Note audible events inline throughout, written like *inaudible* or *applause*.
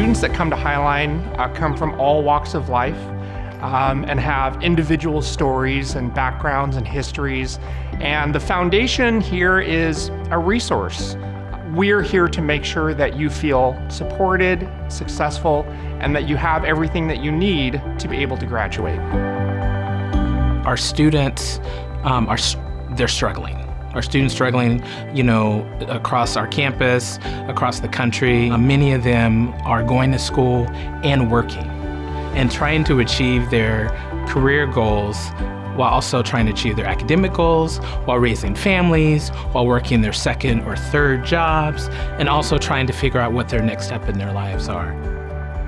students that come to Highline uh, come from all walks of life um, and have individual stories and backgrounds and histories. And the foundation here is a resource. We're here to make sure that you feel supported, successful, and that you have everything that you need to be able to graduate. Our students um, are they're struggling. Our students struggling, you know, across our campus, across the country. Uh, many of them are going to school and working and trying to achieve their career goals while also trying to achieve their academic goals, while raising families, while working their second or third jobs, and also trying to figure out what their next step in their lives are.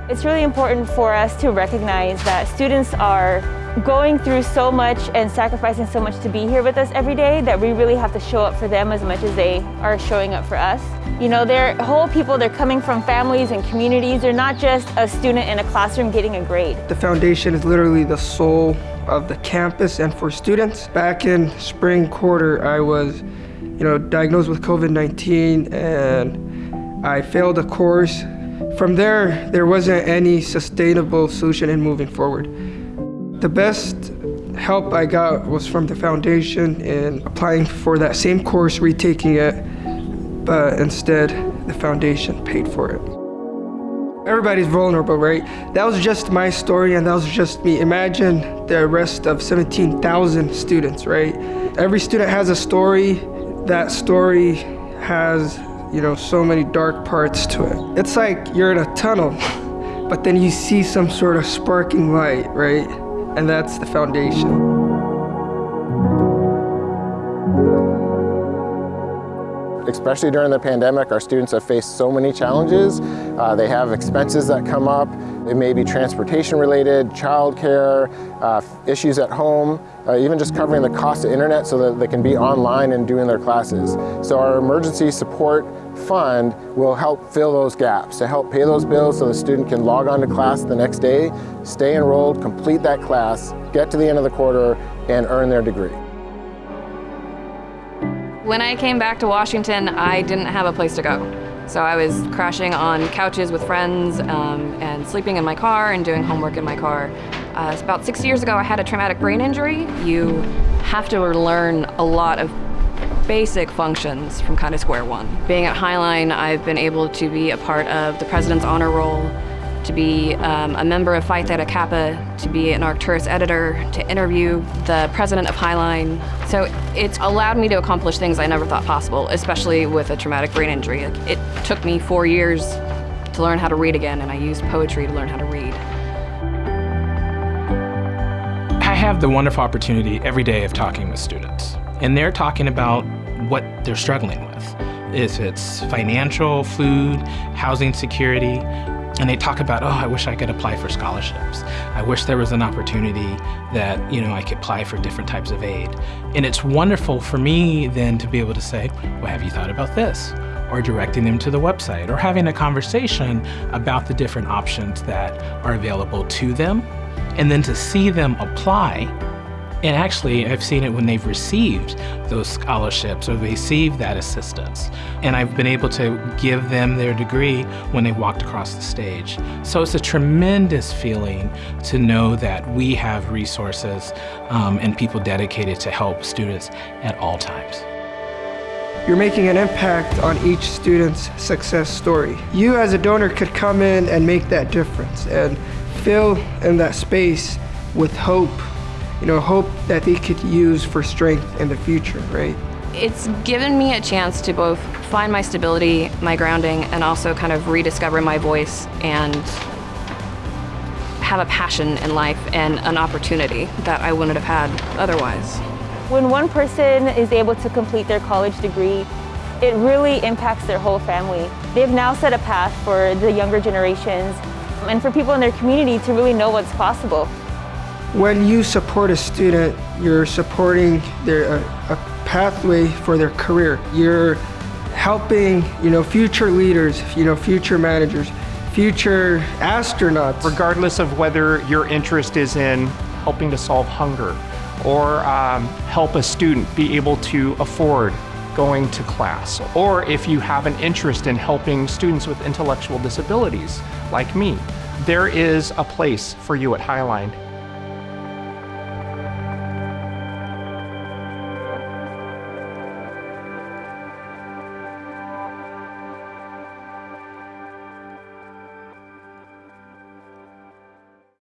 It's really important for us to recognize that students are going through so much and sacrificing so much to be here with us every day that we really have to show up for them as much as they are showing up for us. You know, they're whole people, they're coming from families and communities. They're not just a student in a classroom getting a grade. The foundation is literally the soul of the campus and for students. Back in spring quarter, I was, you know, diagnosed with COVID-19 and I failed a course. From there, there wasn't any sustainable solution in moving forward. The best help I got was from the foundation in applying for that same course, retaking it, but instead the foundation paid for it. Everybody's vulnerable, right? That was just my story and that was just me. Imagine the rest of 17,000 students, right? Every student has a story. That story has, you know, so many dark parts to it. It's like you're in a tunnel, *laughs* but then you see some sort of sparking light, right? and that's the foundation. Especially during the pandemic, our students have faced so many challenges. Uh, they have expenses that come up. It may be transportation related, childcare, uh, issues at home, uh, even just covering the cost of internet so that they can be online and doing their classes. So our emergency support fund will help fill those gaps, to help pay those bills so the student can log on to class the next day, stay enrolled, complete that class, get to the end of the quarter, and earn their degree. When I came back to Washington, I didn't have a place to go. So I was crashing on couches with friends um, and sleeping in my car and doing homework in my car. Uh, about six years ago, I had a traumatic brain injury. You have to learn a lot of basic functions from kind of square one. Being at Highline, I've been able to be a part of the President's Honor Roll, to be um, a member of Phi Theta Kappa, to be an Arcturus editor, to interview the president of Highline. So it's allowed me to accomplish things I never thought possible, especially with a traumatic brain injury. It took me four years to learn how to read again, and I used poetry to learn how to read. I have the wonderful opportunity every day of talking with students, and they're talking about what they're struggling with. If it's financial, food, housing security, and they talk about, oh, I wish I could apply for scholarships. I wish there was an opportunity that, you know, I could apply for different types of aid. And it's wonderful for me then to be able to say, well, have you thought about this? Or directing them to the website, or having a conversation about the different options that are available to them. And then to see them apply and actually, I've seen it when they've received those scholarships or received that assistance. And I've been able to give them their degree when they walked across the stage. So it's a tremendous feeling to know that we have resources um, and people dedicated to help students at all times. You're making an impact on each student's success story. You as a donor could come in and make that difference and fill in that space with hope you know, hope that they could use for strength in the future, right? It's given me a chance to both find my stability, my grounding, and also kind of rediscover my voice and have a passion in life and an opportunity that I wouldn't have had otherwise. When one person is able to complete their college degree, it really impacts their whole family. They've now set a path for the younger generations and for people in their community to really know what's possible. When you support a student, you're supporting their, a pathway for their career. You're helping, you know, future leaders, you know, future managers, future astronauts. Regardless of whether your interest is in helping to solve hunger or um, help a student be able to afford going to class, or if you have an interest in helping students with intellectual disabilities, like me, there is a place for you at Highline.